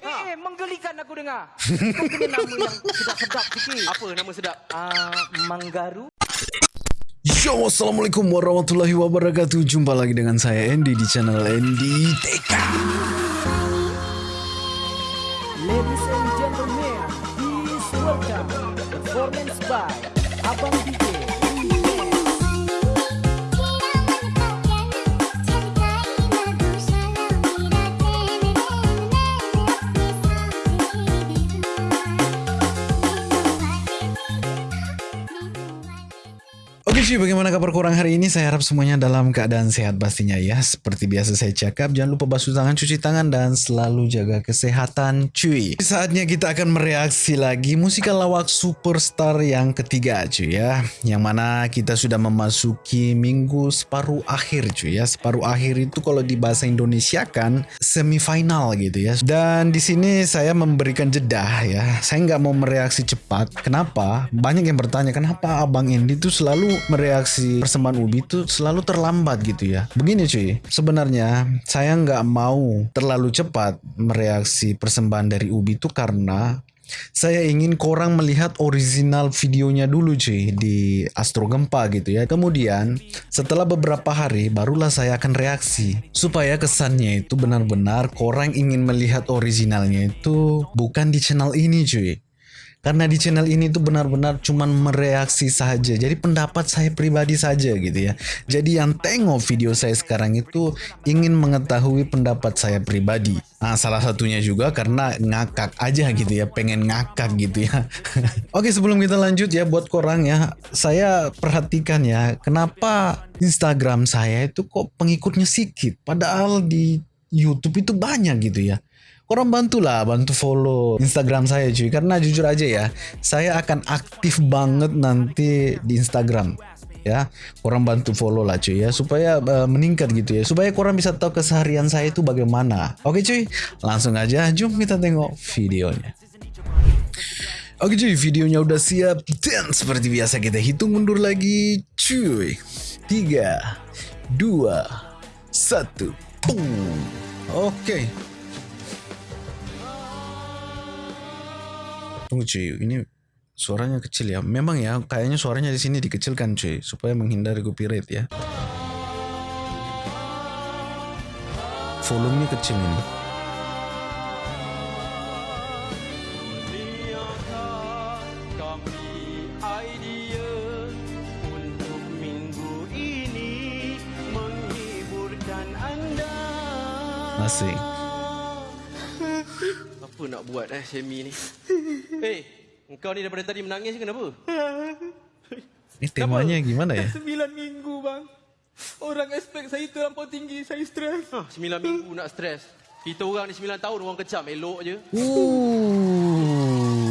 Eh, menggelikan aku dengar. Kau kena nama yang sedap-sedap sikit. Apa nama sedap? Ah, Manggaru. Yo, Assalamualaikum warahmatullahi wabarakatuh Jumpa lagi dengan saya Andy di channel Andy TK Oke bagaimana kabar kurang hari ini? Saya harap semuanya dalam keadaan sehat pastinya ya. Seperti biasa saya cakap, jangan lupa basuh tangan, cuci tangan Dan selalu jaga kesehatan cuy. Saatnya kita akan mereaksi lagi musikal lawak superstar yang ketiga cuy ya. Yang mana kita sudah memasuki minggu separuh akhir cuy ya. Separuh akhir itu kalau di bahasa Indonesia kan semifinal gitu ya. Dan di sini saya memberikan jeda ya. Saya nggak mau mereaksi cepat. Kenapa? Banyak yang bertanya kenapa Abang Indi itu selalu mereaksi persembahan Ubi itu selalu terlambat gitu ya. Begini cuy, sebenarnya saya nggak mau terlalu cepat mereaksi persembahan dari Ubi itu karena saya ingin korang melihat original videonya dulu cuy di Astro Gempa gitu ya. Kemudian setelah beberapa hari barulah saya akan reaksi supaya kesannya itu benar-benar korang ingin melihat originalnya itu bukan di channel ini cuy. Karena di channel ini tuh benar-benar cuman mereaksi saja. Jadi pendapat saya pribadi saja gitu ya. Jadi yang tengok video saya sekarang itu ingin mengetahui pendapat saya pribadi. Nah, salah satunya juga karena ngakak aja gitu ya, pengen ngakak gitu ya. Oke, sebelum kita lanjut ya buat korang ya, saya perhatikan ya, kenapa Instagram saya itu kok pengikutnya sedikit padahal di YouTube itu banyak gitu ya. Korang bantulah, bantu follow Instagram saya cuy. Karena jujur aja ya, saya akan aktif banget nanti di Instagram. Ya, korang bantu follow lah cuy ya supaya uh, meningkat gitu ya. Supaya korang bisa tahu keseharian saya itu bagaimana. Oke cuy, langsung aja jom kita tengok videonya. Oke cuy, videonya udah siap dan seperti biasa kita hitung mundur lagi cuy. 3 2 1 Boom. Oke. Tunggu cuy, ini suaranya kecil ya. Memang ya, kayaknya suaranya di sini dikecilkan cuy, supaya menghindari copyright ya. Volumenya kecil ini. Masih. Apa nak buat eh Semi ni? Hei, engkau ni daripada tadi menangis kenapa? Ini temanya gimana ya? Sembilan minggu bang Orang expect saya terlampau tinggi Saya stres Ha, sembilan minggu nak stres. Kita orang ni sembilan tahun orang kecam elok je. Uh.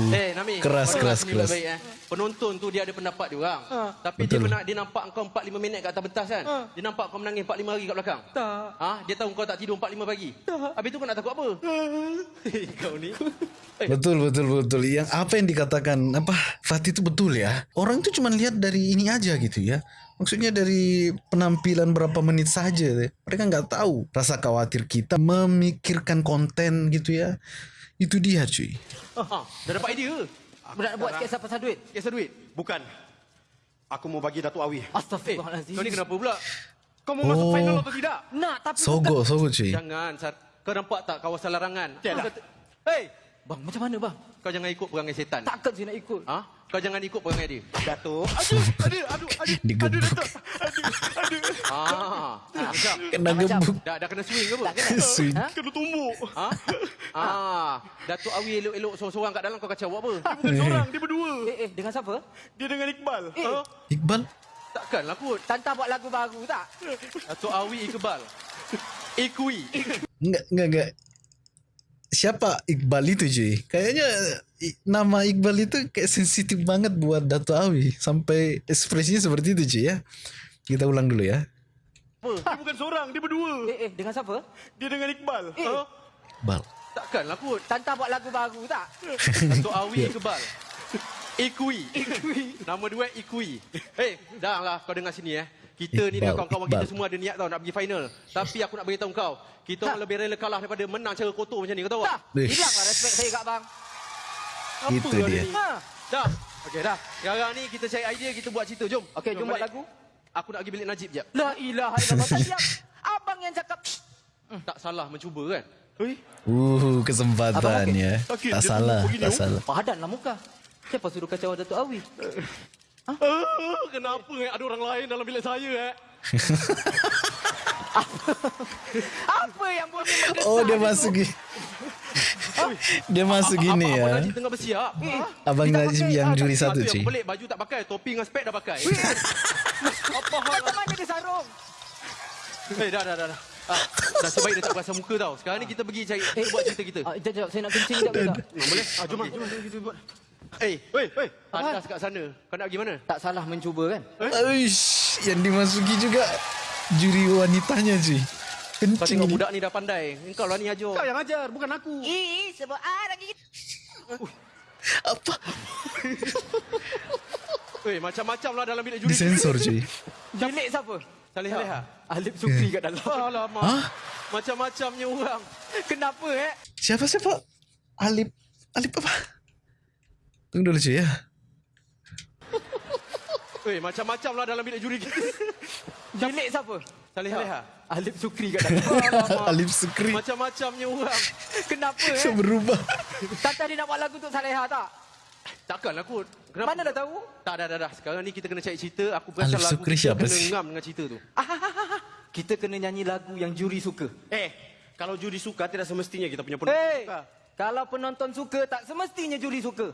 Eh, Nami. Keras, keras, keras. Baik, eh. Penonton tu dia ada pendapat dia orang. Ha. Tapi Betul. dia pernah dia nampak kau 4 5 minit kat atas pentas kan? Ha. Dia nampak kau menangis 4 5 hari kat belakang. Tak Ha, dia tahu kau tak tidur 4 5 pagi. Tak. Habis tu kau nak takut apa? kau ni. Eh, Betul betul betul. Yang apa yang dikatakan apa Fatih itu betul ya. Orang itu cuma lihat dari ini aja gitu ya. Maksudnya dari penampilan berapa menit saja. deh. Mereka nggak tahu rasa khawatir kita memikirkan konten gitu ya. Itu dia cuy. ha, dah dapat idea ke? Nak buat kisah pasal duit. Kisah duit. Bukan. Aku mau bagi Datuk Awi. Astagfirullahalazim. kau ni kenapa pula? Kau mau masuk Oh. final atau tidak? Nak tapi Sogo sogo cuy. Jangan, Sar. Kau nampak tak kawasan larangan? Tiada. Kau kata- Hei, Bang, macam mana bang? kau jangan ikut perangai setan. Takkan saya nak ikut. Ha? Kau jangan ikut perangai dia. Datuk. Aduh Aduh Aduh Aduh Digebuk. Ah, macam Kena gebuk. dah dah kena swing ke apa? Tak kena. Swing. Ha? Kena tumbuk. Ha? Ah, Datuk Awi elok-elok seorang-seorang kat dalam kau kacau buat apa? Bukan seorang, dia berdua. Eh, eh, dengan siapa? Dia dengan Iqbal. Eh. Ha? Iqbal. Takkanlah kot. Tanta buat lagu baru tak? Datuk Awi Iqbal. Ikui. Enggak enggak enggak. Siapa Iqbal itu cuy? Kayaknya nama Iqbal itu kayak sensitif banget buat Dato Awi sampai ekspresinya seperti itu cuy ya. Kita ulang dulu ya. Dia bukan seorang, dia berdua. Eh, eh, dengan siapa? Dia dengan Iqbal. Eh. Ha? Iqbal. Takkanlah kot. Tanta buat lagu baru tak? Datuk Awi Iqbal. Ikui. Nama dua Ikui. Hei, dah lah kau dengar sini eh. Kita ni dengan kawan-kawan kita semua ada niat tau nak pergi final. Tapi aku nak beritahu kau, kita orang lebih rela kalah daripada menang cara kotor macam ni. Kau tahu tak? Hilanglah respect saya kat abang. Apa Itu dia. ni? Ha. Dah. Okey dah. Sekarang ni kita cari idea, kita buat cerita. Jom. Okey, jom buat balik. lagu. Aku nak pergi bilik Najib jap. La ilaha illallah. Abang yang cakap. Tak salah mencuba kan? Hei, Uh, Abang kesempatan ya. Sakit Tak salah, tak oh. salah. Padanlah muka. Siapa suruh kacau Datuk Awi? Uh, kenapa eh? ada orang lain dalam bilik saya eh? Apa yang bunyi mendesak Oh, dia masuk gini. Dia masuk gini apa, ya. Apa Najib tengah bersiap? Ha? Abang Najib pakai, yang ah, juri satu, Satu yang cuy. pelik, baju tak pakai, topi dengan spek dah pakai. Apa hal? Macam mana dia sarung? Eh, dah, dah, dah. dah. Ah, dah sebaik dia tak perasan muka tau. Sekarang ni kita pergi cari, kita buat cerita kita. Ah, jap, jap. Saya nak kencing boleh tak? Ah, boleh? Ah, jom, jom, jom, kita buat. Eh, hei, hei. atas kat sana. Kau nak pergi mana? Tak salah mencuba kan? Uish, yang dimasuki juga juri wanitanya cuy. Kau Kencing tengok ini. budak ni dah pandai. Engkau lah ni ajar. Kau yang ajar, bukan aku. Ih, sebab ah lagi. Apa? Eh, macam-macam lah dalam bilik juri. Disensor cuy. Bilik siapa? Saleha. Alip Sukri kat dalam. Alamak. Hah? Macam-macamnya orang. Kenapa eh? Siapa siapa? Alip Alip apa? Tunggu dulu cuy ya. Eh, macam-macam lah dalam bilik juri kita. Bilik siapa? Saleha. Alip Sukri kat dalam. Alip Sukri. Macam-macamnya orang. Kenapa eh? berubah. Tata dia nak buat lagu untuk Saleha tak? Takkanlah kot. Kenapa? Mana dah tahu? Tak, dah, dah, dah. Sekarang ni kita kena cari cerita. Aku perasan Alif lagu Sukri kita siapa kena sih? ngam dengan cerita tu. Kita kena nyanyi lagu yang juri suka. Eh, kalau juri suka, tidak semestinya kita punya penonton Hei, suka. kalau penonton suka tak semestinya juri suka.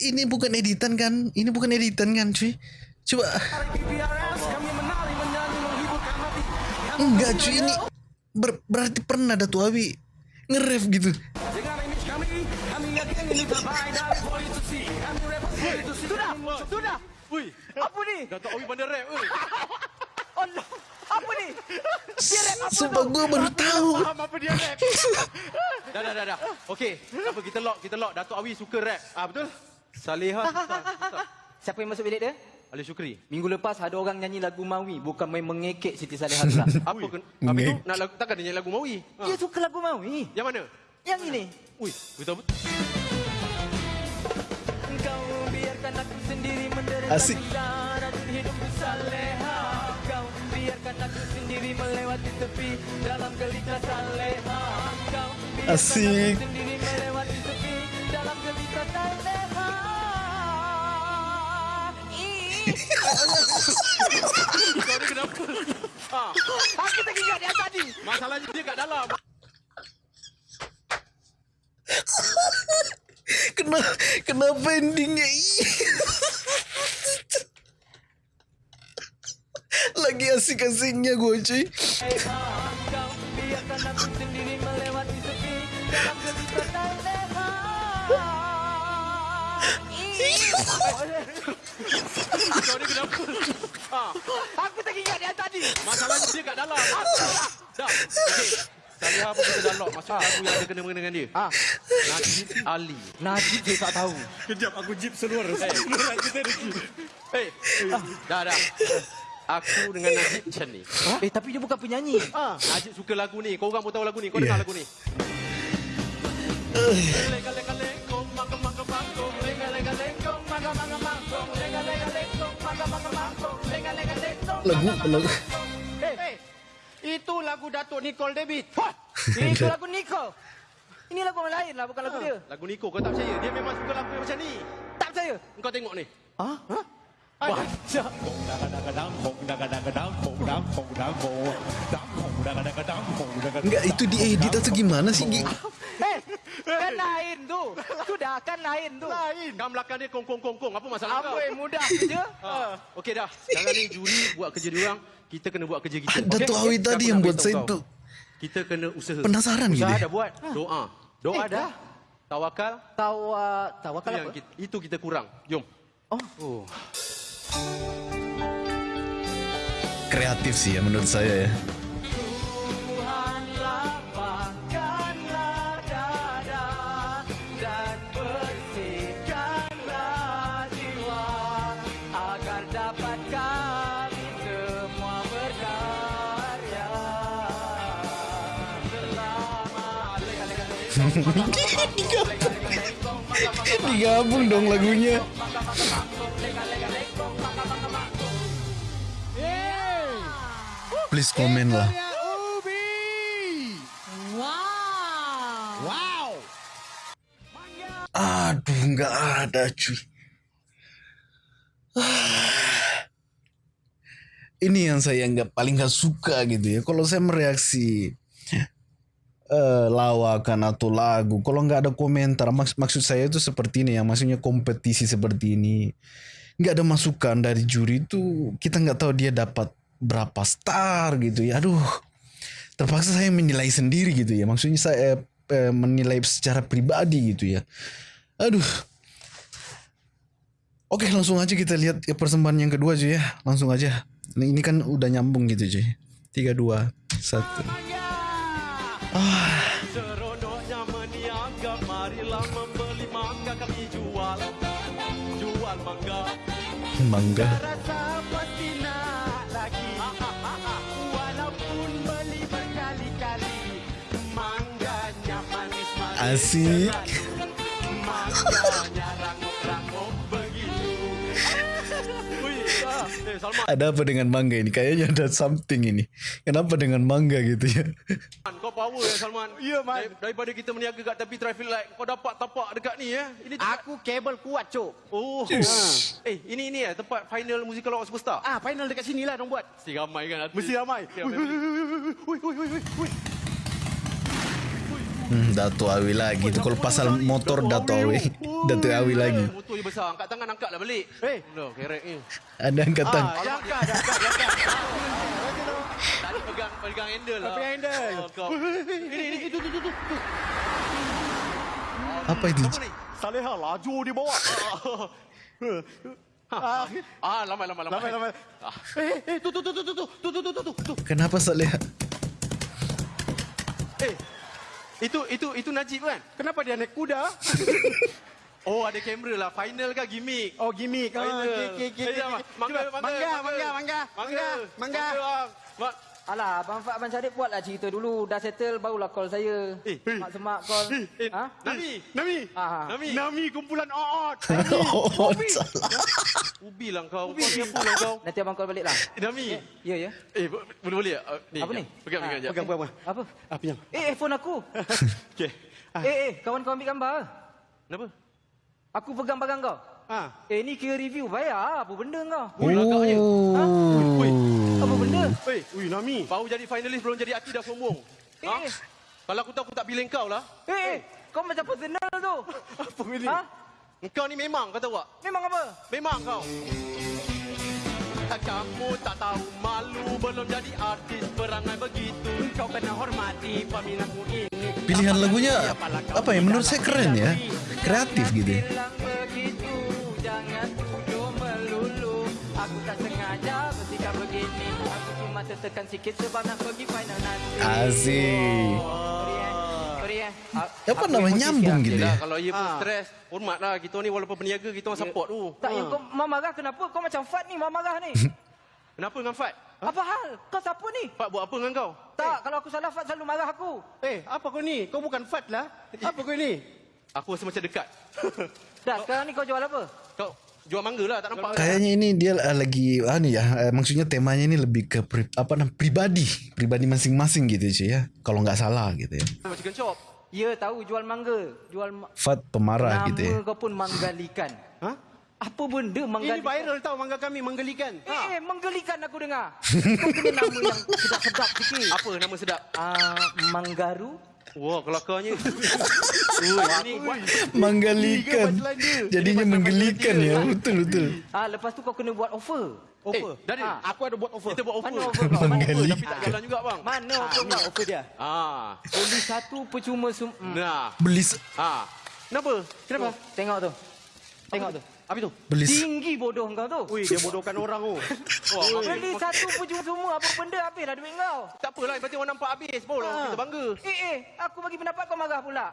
Ini bukan editan kan? Ini bukan editan kan cuy? Coba. Enggak cuy, ini ber- berarti pernah Dato' Awi nge-rap gitu. Sudah, sudah. Ui, Apa ni? Datuk Awi pandai rap. Ui. Allah. Apa ni? Dia rap apa Sumpah tu? gue baru tahu. Faham apa dia rap? Dah, dah, dah, dah. Okey, apa kita lock, kita lock. Datuk Awi suka rap. Ah, betul? Susah. Siapa yang masuk bilik dia? Ali Syukri. Minggu lepas ada orang nyanyi lagu Mawi bukan main mengekek Siti Saleha pula. Apa ken Habis tu nak lagu takkan dia nyanyi lagu Mawi. Ha. Dia suka lagu Mawi. Yang mana? Yang ini. Ui, betul betul. Kau biarkan aku sendiri menderita Asik. Aku sendiri melewati tepi dalam gelita saleha. Kau biarkan Asik. aku sendiri melewati tepi dalam gelita saleha. Ih, Kau ni kenapa? Ha, Aku teringat dia tadi. masalahnya dia kat dalam. Kenapa, kenapa endingnya Ih. Lagi asik-asiknya gue cuy. Kau aku ni kenapa? Ha, Aku teringat dia tadi. masalahnya dia kat dalam. Dah. Okey. Saleha pun kita dah lock masuk lagu yang ada kena mengena dengan dia. Ah, Najib Ali. Najib saya tak tahu. Kejap aku jeep seluar. Seluar kita rezeki. Eh, dah dah. Aku dengan Najib macam ni. Eh, tapi dia bukan penyanyi. Ah, Najib suka lagu ni. Kau orang pun tahu lagu ni. Kau dengar Yeah. lagu ni. Lagu, lagu. Eh, itu lagu Datuk Nicole David. Itu lagu Nico. Ini lagu orang lain lah, bukan lagu dia. Lagu Niko kau tak percaya? Dia memang suka lagu yang macam ni. Tak percaya. Kau tengok ni. Ha? Baca. Enggak, itu diedit atau gimana sih? Gi? Eh, kan lain tu. Sudah, kan lain tu. Lain. Kan belakang dia kong kong kong kong. Apa masalah kau? Apa yang mudah je? Ha. Okey dah. Sekarang ni juri buat kerja dia orang. kita kena buat kerja kita. Ada tu Awi tadi Aku yang nak buat saya tu Kita kena usaha. penasaran Usaha gitu. ya. dah buat. Doa. Doa dah. Tawakal. Tawa, tawakal Itu apa? kita, itu kita kurang. Jom. Oh. oh. Kreatif sih ya menurut saya ya. digabung dong lagunya. Please komen lah. Aduh, nggak ada cuy. Ini yang saya nggak paling nggak suka gitu ya. Kalau saya mereaksi eh, lawakan atau lagu, kalau nggak ada komentar, maks- maksud saya itu seperti ini ya. Maksudnya kompetisi seperti ini, nggak ada masukan dari juri itu kita nggak tahu dia dapat berapa star gitu ya. Aduh, terpaksa saya menilai sendiri gitu ya. Maksudnya saya eh, menilai secara pribadi gitu ya. Aduh. Oke langsung aja kita lihat ya persembahan yang kedua aja ya. Langsung aja. Ini, ini kan udah nyambung gitu cuy. Tiga dua satu. Seronoknya meniaga, marilah membeli mangga kami jual. Jual mangga. Mangga. Asik. Ada apa dengan mangga ini? Kayaknya ada something ini. Kenapa dengan mangga gitu ya? kau power ya Salman. Ya, Man. Dar- Daripada kita meniaga kat tepi traffic light, kau dapat tapak dekat ni ya. Ini tempat- Aku kabel kuat, Cok. Oh. Eh, ini ini ya tempat final musical award superstar. Ah, final dekat sini lah dong buat. Mesti ramai kan. Mesti ramai. Ya, family. Ui, ui, ui, ui, ui. Hmm, Dato Awi lagi. Itu kalau pasal motor Dato Awi. Dato Awi lagi. Eh, Motor je besar. Angkat tangan, angkat lah balik. Eh. No, kerek ni. Ada angkatan. Ah, jangka, jangka, jangka. Tadi pegang pegang handle lah. Pegang handle. Oh, kau. Ini, ini, itu, itu, itu, itu. Apa itu? Saleha laju di bawah. Ah, Ah, lambat, lambat, lambat. Lambat, lambat. Ah. Eh, eh, tu, tu, tu, tu, tu, tu, tu, tu, tu, tu, tu, tu. Kenapa Saleh? Eh, itu, itu, itu Najib kan? Kenapa dia naik kuda? Oh, ada kamera lah. Final ke gimmick? Oh, gimmick. Ah, Final. okey, okey, okey, mangga, mangga, mangga, mangga, mangga, mangga, mangga. Alah, Abang Fak Abang Syarif buatlah cerita dulu. Dah settle, barulah call saya. Eh, Mak semak call. eh, Ha? Nami, Nami. Ah. Nami. Nami kumpulan Oot. Oh, salah. Ubi lah kau. Kau ni apa lah kau? Nanti Abang call balik lah. Eh, Nami. Ya, ya. Eh, bo- boleh boleh tak? Uh, Apa ni? Pegang, pegang, Ah, jap. Pegang, pegang. Apa? Ah, pinjam. Eh, eh, phone aku. Okey. Ah. Eh, eh, kawan kau ambil gambar. Kenapa? Aku pegang barang kau. Ah. Eh, ni kira review. Bayar. Apa benda kau? Ui, agaknya. Ha? Ui, Apa Oi, ui Nami. baru jadi finalis belum jadi artis dah sombong. Eh, Ha? Kalau aku tahu aku tak pilih kau lah. Eh, eh, kau macam personal tu. Apa ni? Ha? Kau ni memang kau tahu tak? Memang apa? Memang kau. Kamu tak tahu malu belum jadi artis berangai begitu. Kau kena hormati peminatmu ini. Pilihan lagunya apa ya? Menurut saya keren ya. Kreatif gitu. begitu, jangan tuduh melulu. Aku tak sengaja bersikap begini. Cuma tertekan sikit sebab nak pergi final nanti. Asik. Sorry eh. Sorry eh. A- Apa emosi nyambung gitu ya? kalau ia pun Ah. stres, hormatlah. Kita ni walaupun peniaga, kita orang support tu. Tak, yang kau mau marah kenapa? Kau macam Fat ni mau marah ni. Kenapa dengan Fat? Apa hal? Kau siapa ni? Fat buat apa dengan kau? Tak, kalau aku salah Fat selalu marah aku. Eh, apa kau ni? Kau bukan Fat lah. Apa kau ni? Aku rasa macam dekat. Dah, sekarang ni kau jual apa? Kau jual mangga lah, tak nampak. Kayaknya ini dia uh, lagi ah nih ya, eh, maksudnya temanya ini lebih ke pri, apa namanya pribadi, pribadi masing-masing gitu cuy ya. Kalau nggak salah gitu ya. Chicken chop. Ya, tahu jual mangga. Jual ma- Fat pemarah Nama gitu ya. kau pun menggalikan. Ha? Apa benda Ini menggalikan? viral tau mangga kami menggelikan. Eh, eh, menggelikan aku dengar. Kau kena nama yang sedap-sedap sikit. Apa nama sedap? Ah, Manggaru. Wah, kelakarnya. Menggelikan. Jadinya menggelikan ya. Betul betul. Ah, lepas tu kau kena buat offer. Eh, Daniel, Ah. Aku ada buat offer. kita buat offer. Mana offer kau? Mana offer? Offer, tapi tak jalan juga, bang. Mana offer kau? offer dia. Ah, Beli satu percuma sum. Hmm. nah. Beli Ah. Kenapa? Kenapa? Oh, Tengok tu. Tengok tu. Apa tu? beli Tinggi bodoh kau tu. Ui, dia bodohkan orang tu. Wah, Beli satu percuma semua apa benda habis dah duit kau. tak apalah, yang penting orang nampak habis. Baru Ah. kita bangga. Eh eh, aku bagi pendapat kau marah pula.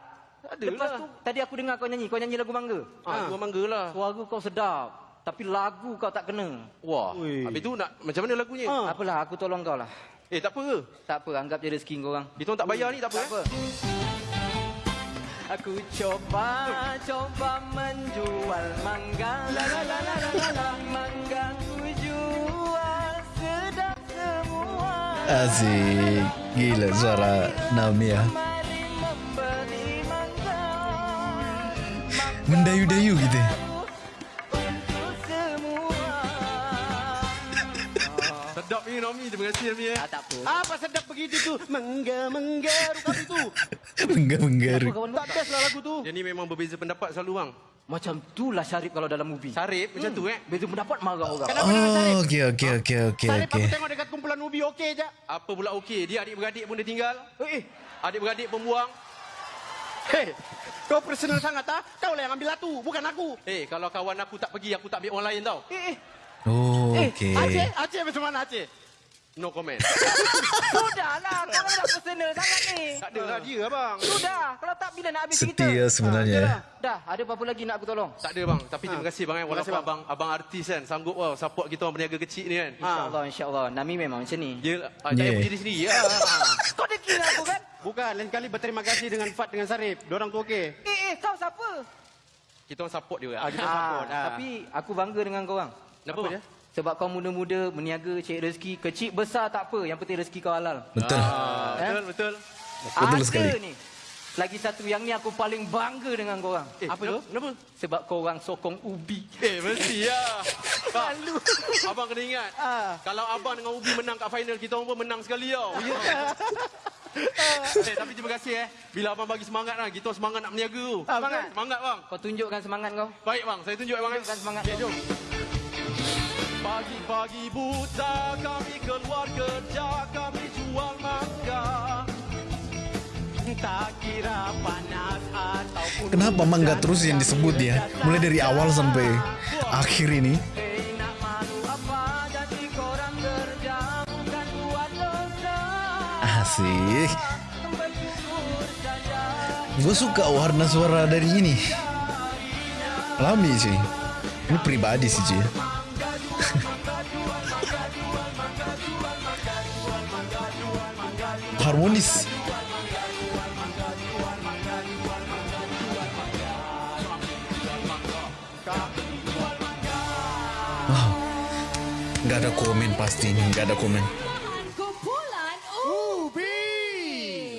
Tak Lepas adalah. tu tadi aku dengar kau nyanyi, kau nyanyi lagu mangga. Ah, gua bangga lah. Suara kau sedap, tapi lagu kau tak kena. Wah, Ui. habis tu nak macam mana lagunya? Ah. Apalah, aku tolong kau lah. Eh, tak apa ke? Tak apa, anggap je rezeki kau orang. Kita tak bayar ni, tak apa. Tak apa. Aku coba, coba menjual mangga. La la la la la la. Mangga ku jual sedap semua. Asik. Gila suara Naomi Untuk semua. Sedap ni, Naomi. Terima kasih, Naomi. Eh. Ah, tak apa. Apa sedap begitu tu? Mengga-menggaru kau itu. Menggaru. Kawan Tak best lah lagu tu. Dia ni memang berbeza pendapat selalu, bang. Macam tu lah Syarif kalau dalam movie. Sarip macam tu, eh. Beza pendapat marah orang. Kenapa? Oh, okey okey okey okey Sarip okey. aku tengok dekat kumpulan ubi okey je. Apa pula okey? Dia adik-beradik pun dia tinggal. Eh, Adik-beradik pun buang. Hei, kau personal sangat ah? Kau lah yang ambil latu, bukan aku. Eh, kalau kawan aku tak pergi, aku tak ambil orang lain tau. Eh, eh, Oh, eh, okey. Aceh, Aceh macam mana Aceh? No comment. Sudahlah, kau nak personal sangat ni. tak ada lah dia, abang. Sudah, kalau tak bila nak habis cerita. Setia sebenarnya. ya. Dah, ada apa-apa lagi nak aku tolong? Tak ada bang, tapi terima kasih bang. Walaupun kasih, bang. abang abang artis kan sanggup wow, support kita orang berniaga kecil ni kan. InsyaAllah, insyaAllah. Nami memang macam ni. Dia ah, jangan Yeah. berdiri sendiri ya. Kau ada kira aku kan? Bukan, lain kali berterima kasih dengan Fat dengan Sarip. Diorang tu okey. Eh, eh, kau siapa? kita orang support dia. Ah, Ah, kita support. ah. Tapi aku bangga dengan kau orang. Kenapa Apa dia? Sebab kau muda-muda, berniaga, cari rezeki. Kecil, besar tak apa. Yang penting rezeki kau halal. Betul. Ah, betul betul. Betul ada sekali. ni. Lagi satu yang ni aku paling bangga dengan kau orang. Eh, Apa tu? Kenapa? Sebab kau orang sokong ubi. Eh, mesti ya. Malu. abang kena ingat. Ah. Kalau abang dengan Ubi menang kat final, kita orang pun menang sekali tau. Ya. eh, tapi terima kasih eh. Bila abang bagi semangat lah, kita semangat nak berniaga tu. Ah, semangat. betul. Semangat bang. Kau tunjukkan semangat kau. Baik bang, saya tunjuk abang. eh. Tunjukkan semangat Okay, kau. jom. Pagi-pagi buta kami keluar kerja Kami jual mangga Tak kira panas ataupun Kenapa mangga terus yang disebut ya? Mulai dari awal sampai akhir ini. Asik. Gue suka warna suara dari ini. Lami sih. Ini pribadi sih cuy. Harmonis. Wow. Gak ada komen pasti ini, gak ada komen. Kumpulan Ubi.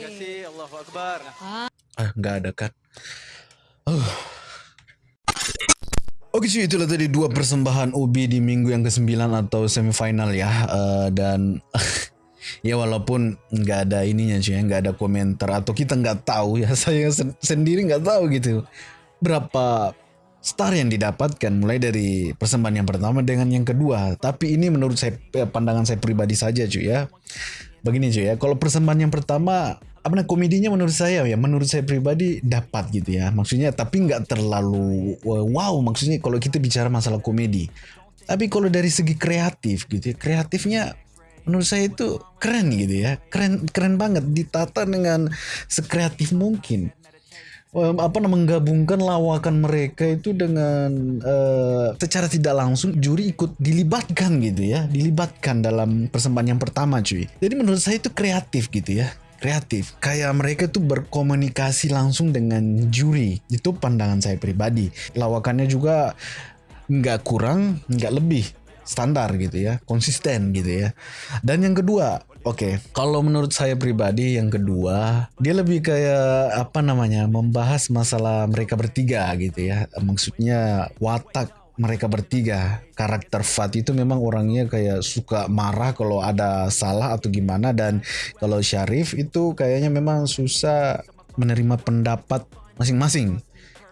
Terima kasih, Allahu Akbar. Ah, nggak ada kan? Uh. Oke cuy, itulah tadi dua persembahan Ubi di minggu yang ke-9 atau semifinal ya. Eh, dan ya walaupun nggak ada ininya cuy, ya, nggak ada komentar atau kita nggak tahu ya, saya sen- sendiri nggak tahu gitu berapa star yang didapatkan mulai dari persembahan yang pertama dengan yang kedua. Tapi ini menurut saya eh, pandangan saya pribadi saja cuy ya. Begini cuy ya, kalau persembahan yang pertama apa namanya komedinya menurut saya ya menurut saya pribadi dapat gitu ya maksudnya tapi nggak terlalu uh, wow maksudnya kalau kita bicara masalah komedi tapi kalau dari segi kreatif gitu ya kreatifnya menurut saya itu keren gitu ya. Keren keren banget ditata dengan sekreatif mungkin. Apa namanya menggabungkan lawakan mereka itu dengan eh, secara tidak langsung juri ikut dilibatkan gitu ya. Dilibatkan dalam persembahan yang pertama cuy. Jadi menurut saya itu kreatif gitu ya. Kreatif. Kayak mereka tuh berkomunikasi langsung dengan juri. Itu pandangan saya pribadi. Lawakannya juga nggak kurang nggak lebih standar gitu ya konsisten gitu ya dan yang kedua Oke, kalau menurut saya pribadi yang kedua, dia lebih kayak apa namanya, membahas masalah mereka bertiga gitu ya. Maksudnya watak mereka bertiga. Karakter Fat itu memang orangnya kayak suka marah kalau ada salah atau gimana dan kalau Syarif itu kayaknya memang susah menerima pendapat masing-masing.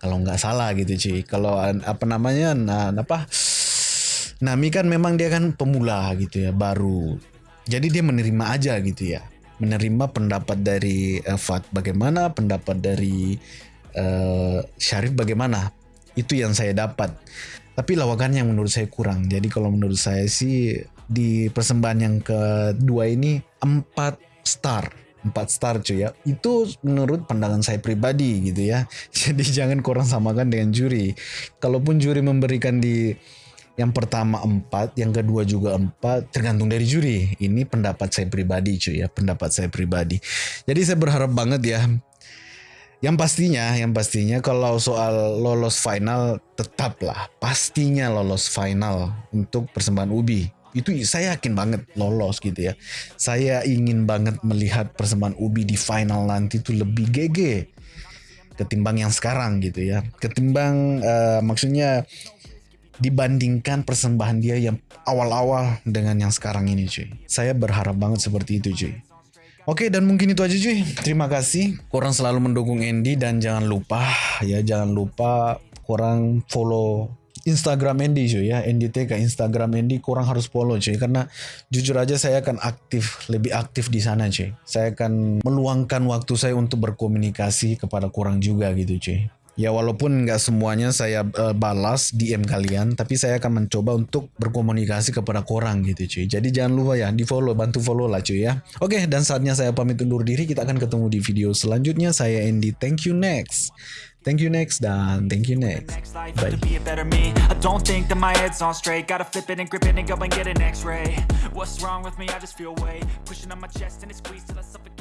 Kalau nggak salah gitu cuy. Kalau apa namanya nah, apa Nami kan memang dia kan pemula gitu ya, baru. Jadi dia menerima aja gitu ya. Menerima pendapat dari uh, Fat bagaimana, pendapat dari uh, Syarif bagaimana. Itu yang saya dapat. Tapi lawakan yang menurut saya kurang. Jadi kalau menurut saya sih di persembahan yang kedua ini 4 star. 4 star cuy ya. Itu menurut pandangan saya pribadi gitu ya. Jadi jangan korang samakan dengan juri. Kalaupun juri memberikan di yang pertama empat, yang kedua juga empat, tergantung dari juri. Ini pendapat saya pribadi cuy ya, pendapat saya pribadi. Jadi saya berharap banget ya. Yang pastinya, yang pastinya kalau soal lolos final tetaplah pastinya lolos final untuk persembahan Ubi. Itu saya yakin banget lolos gitu ya. Saya ingin banget melihat persembahan Ubi di final nanti itu lebih GG ketimbang yang sekarang gitu ya. Ketimbang uh, maksudnya dibandingkan persembahan dia yang awal-awal dengan yang sekarang ini cuy. Saya berharap banget seperti itu cuy. Oke dan mungkin itu aja cuy. Terima kasih. Korang selalu mendukung Andy dan jangan lupa ya jangan lupa korang follow Instagram Andy cuy ya. Andy ke Instagram Andy korang harus follow cuy karena jujur aja saya akan aktif lebih aktif di sana cuy. Saya akan meluangkan waktu saya untuk berkomunikasi kepada korang juga gitu cuy. Ya walaupun nggak semuanya saya uh, balas DM kalian, tapi saya akan mencoba untuk berkomunikasi kepada korang gitu cuy. Jadi jangan lupa ya di follow, bantu follow lah cuy ya. Oke dan saatnya saya pamit undur diri. Kita akan ketemu di video selanjutnya. Saya Andy. Thank you next. Thank you next dan thank you next. Bye. don't think that my head's on straight. Gotta flip it and grip it and go and get an X-ray. What's wrong with me? I just feel weight pushing on my chest and it squeezes till I suffocate.